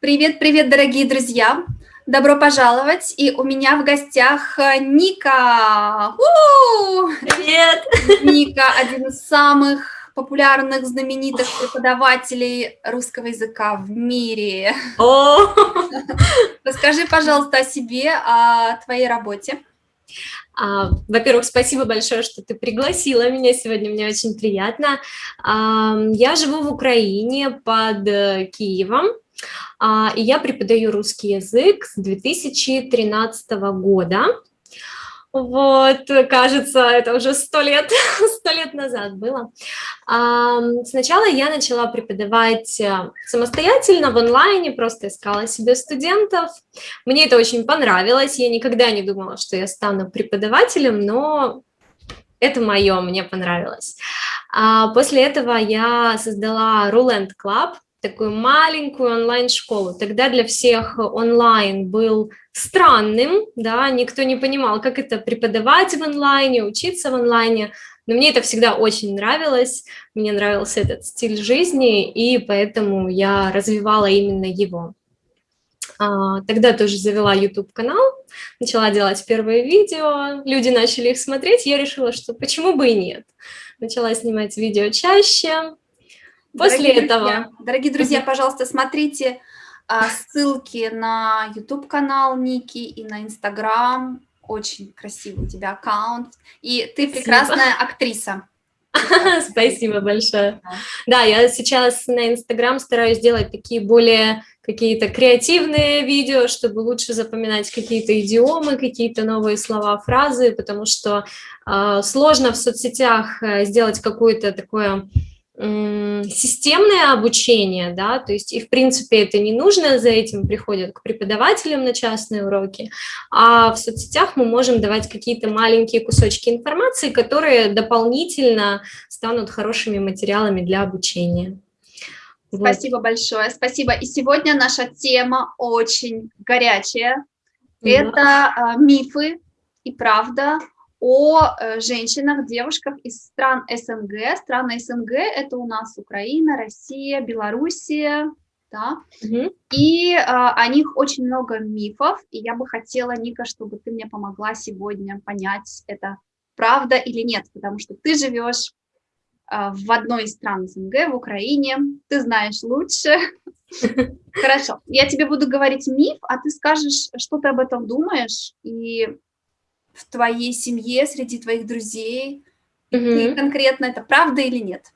Привет, привет, дорогие друзья! Добро пожаловать! И у меня в гостях э, Ника! У-у-у! Привет! Ника – один из самых популярных, знаменитых преподавателей русского языка в мире. О! Расскажи, пожалуйста, о себе, о твоей работе. А, Во-первых, спасибо большое, что ты пригласила меня сегодня, мне очень приятно. А, я живу в Украине под э, Киевом, и я преподаю русский язык с 2013 года. Вот, кажется, это уже сто лет, сто лет назад было. Сначала я начала преподавать э, самостоятельно в онлайне, просто искала себе студентов. Мне это очень понравилось, я никогда не думала, что я стану преподавателем, но это мое, мне понравилось. А после этого я создала Ruland Club, такую маленькую онлайн-школу. Тогда для всех онлайн был странным, да, никто не понимал, как это преподавать в онлайне, учиться в онлайне, но мне это всегда очень нравилось, мне нравился этот стиль жизни, и поэтому я развивала именно его. А, тогда тоже завела YouTube-канал, начала делать первые видео, люди начали их смотреть, я решила, что почему бы и нет. Начала снимать видео чаще, После дорогие этого... Друзья, дорогие друзья, пожалуйста, смотрите а, ссылки на YouTube-канал Ники и на Instagram. Очень красивый у тебя аккаунт. И ты прекрасная актриса. Спасибо большое. Да, я сейчас на Инстаграм стараюсь делать такие более какие-то креативные видео, чтобы лучше запоминать какие-то идиомы, какие-то новые слова, фразы, потому что э, сложно в соцсетях э, сделать какое-то такое системное обучение, да, то есть и в принципе это не нужно, за этим приходят к преподавателям на частные уроки, а в соцсетях мы можем давать какие-то маленькие кусочки информации, которые дополнительно станут хорошими материалами для обучения. Спасибо вот. большое, спасибо. И сегодня наша тема очень горячая. Да. Это э, мифы и правда о э, женщинах, девушках из стран СНГ. Страны СНГ – это у нас Украина, Россия, Белоруссия, да, угу. и а, о них очень много мифов, и я бы хотела, Ника, чтобы ты мне помогла сегодня понять, это правда или нет, потому что ты живешь а, в одной из стран СНГ, в Украине, ты знаешь лучше. Хорошо, я тебе буду говорить миф, а ты скажешь, что ты об этом думаешь, и в твоей семье, среди твоих друзей? Угу. Ты конкретно это правда или нет?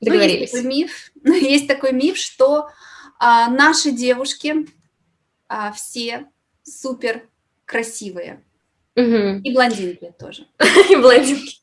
Ну, есть такой миф, есть такой миф, что а, наши девушки а, все супер красивые. Угу. И блондинки тоже. И блондинки.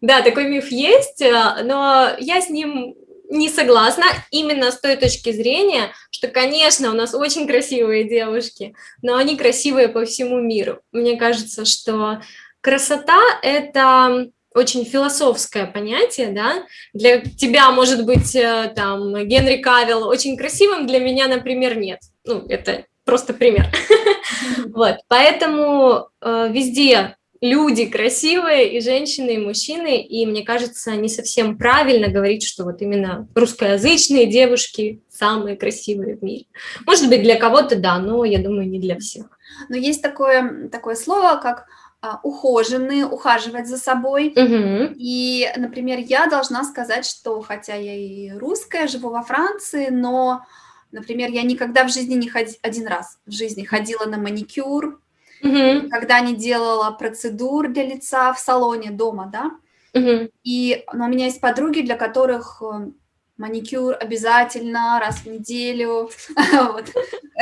Да, такой миф есть, а, но я с ним не согласна именно с той точки зрения, что, конечно, у нас очень красивые девушки, но они красивые по всему миру. Мне кажется, что красота – это очень философское понятие, да, для тебя может быть э, там Генри Кавилл очень красивым, для меня, например, нет, ну, это просто пример, вот, поэтому э, везде люди красивые, и женщины, и мужчины, и мне кажется, не совсем правильно говорить, что вот именно русскоязычные девушки самые красивые в мире. Может быть, для кого-то да, но я думаю, не для всех. Но есть такое, такое слово, как а, ухоженные, ухаживать за собой. Угу. И, например, я должна сказать, что хотя я и русская, живу во Франции, но, например, я никогда в жизни не ходила, один раз в жизни ходила на маникюр, угу. когда не делала процедур для лица в салоне дома, да. Угу. И но у меня есть подруги, для которых э, маникюр обязательно раз в неделю.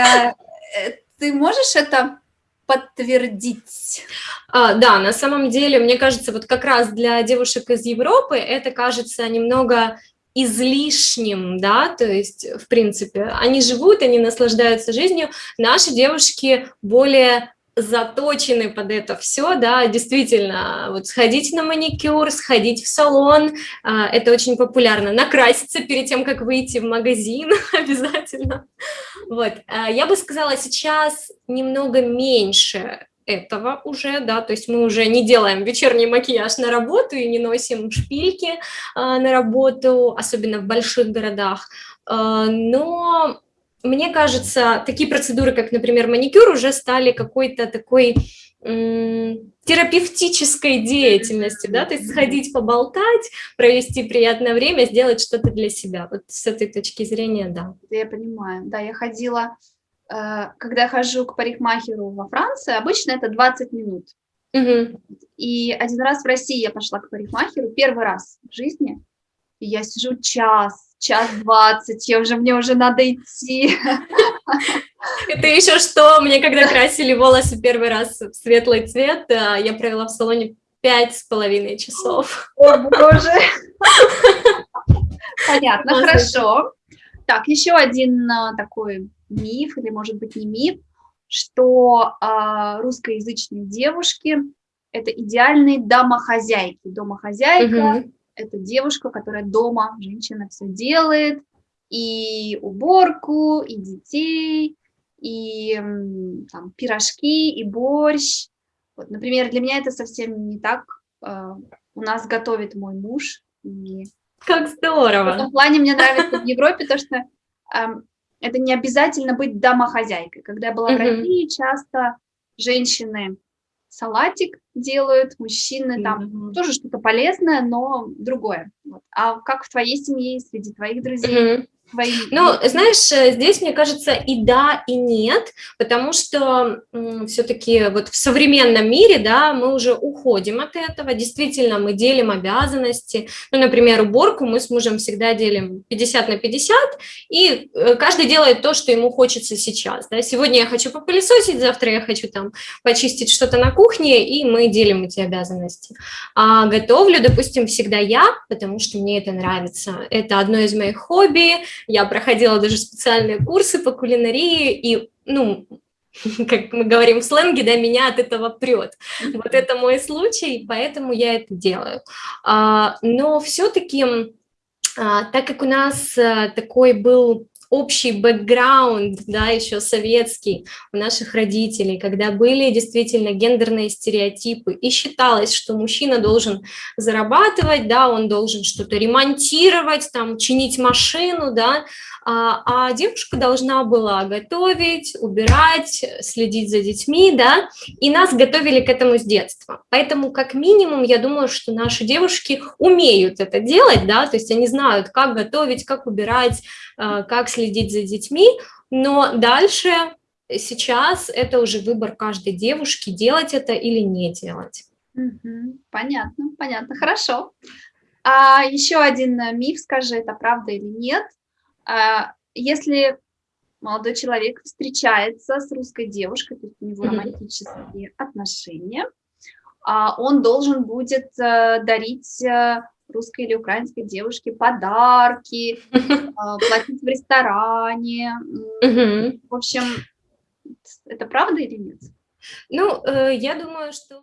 Э, э, ты можешь это подтвердить? А, да, на самом деле, мне кажется, вот как раз для девушек из Европы это кажется немного излишним, да, то есть, в принципе, они живут, они наслаждаются жизнью, наши девушки более заточены под это все, да, действительно, вот сходить на маникюр, сходить в салон, а, это очень популярно, накраситься перед тем, как выйти в магазин обязательно, вот, а, я бы сказала, сейчас немного меньше этого уже, да, то есть мы уже не делаем вечерний макияж на работу и не носим шпильки а, на работу, особенно в больших городах, но мне кажется, такие процедуры, как, например, маникюр, уже стали какой-то такой терапевтической деятельностью, да, то есть сходить поболтать, провести приятное время, сделать что-то для себя. Вот с этой точки зрения, да. Я понимаю, да, я ходила, э, когда я хожу к парикмахеру во Франции, обычно это 20 минут. Угу. И один раз в России я пошла к парикмахеру, первый раз в жизни, и я сижу час, час двадцать, я уже, мне уже надо идти. Это еще что, мне когда красили волосы первый раз в светлый цвет, я провела в салоне пять с половиной часов. О, боже! Понятно, хорошо. Так, еще один а, такой миф, или может быть не миф, что а, русскоязычные девушки – это идеальные домохозяйки. Домохозяйка угу. – это девушка, которая дома, женщина все делает, и уборку, и детей, и там, пирожки, и борщ. Вот, например, для меня это совсем не так. А, у нас готовит мой муж. И как здорово! В этом плане мне нравится в Европе то, что это не обязательно быть домохозяйкой. Когда я была в России, часто женщины салатик делают, мужчины там тоже что-то полезное, но другое. Вот. А как в твоей семье, среди твоих друзей? Твои... Ну, знаешь, э, здесь, мне кажется, и да, и нет, потому что все-таки вот в современном мире, да, мы уже уходим от этого, действительно, мы делим обязанности, ну, например, уборку мы с мужем всегда делим 50 на 50, и э, каждый делает то, что ему хочется сейчас, да, сегодня я хочу попылесосить, завтра я хочу там почистить что-то на кухне, и мы делим эти обязанности. А готовлю, допустим, всегда я, потому что мне это нравится, это одно из моих хобби, я проходила даже специальные курсы по кулинарии, и, ну, как мы говорим в сленге, да, меня от этого прет. Вот это мой случай, поэтому я это делаю. А, но все-таки, а, так как у нас а, такой был общий бэкграунд, да, еще советский у наших родителей, когда были действительно гендерные стереотипы, и считалось, что мужчина должен зарабатывать, да, он должен что-то ремонтировать, там, чинить машину, да, а, а девушка должна была готовить, убирать, следить за детьми, да, и нас готовили к этому с детства. Поэтому, как минимум, я думаю, что наши девушки умеют это делать, да, то есть они знают, как готовить, как убирать, а, как следить за детьми, но дальше, сейчас это уже выбор каждой девушки, делать это или не делать. Понятно, понятно, хорошо. А еще один миф, скажи, это правда или нет? А, если молодой человек встречается с русской девушкой, то есть у него романтические отношения, а, он должен будет э, дарить э, русской или украинской девушке подарки, а, платить в ресторане. В общем, это правда или нет? Ну, э, я думаю, что